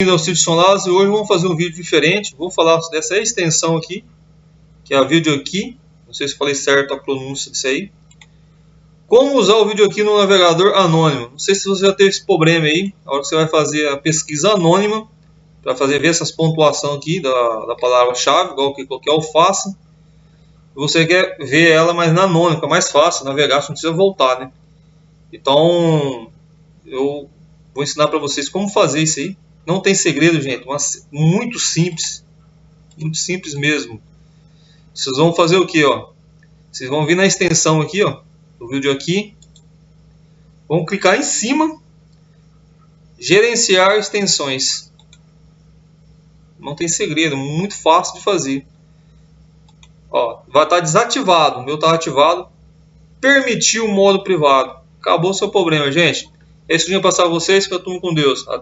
Bem-vindo ao Cid Sonlas e hoje vamos fazer um vídeo diferente. Vou falar dessa extensão aqui, que é a aqui. Não sei se falei certo a pronúncia disso aí. Como usar o aqui no navegador anônimo. Não sei se você já teve esse problema aí. A hora que você vai fazer a pesquisa anônima, para fazer ver essas pontuações aqui da, da palavra-chave, igual que qualquer alface. Você quer ver ela mais na anônima, mais fácil navegar, você não precisa voltar, né? Então, eu vou ensinar para vocês como fazer isso aí. Não tem segredo, gente. Mas muito simples. Muito simples mesmo. Vocês vão fazer o que, ó? Vocês vão vir na extensão aqui, ó, do vídeo aqui. Vão clicar em cima. Gerenciar extensões. Não tem segredo, muito fácil de fazer. Ó, vai estar desativado. O meu está ativado. Permitir o modo privado. Acabou o seu problema, gente. É isso que eu tinha passar a vocês. Que eu com Deus.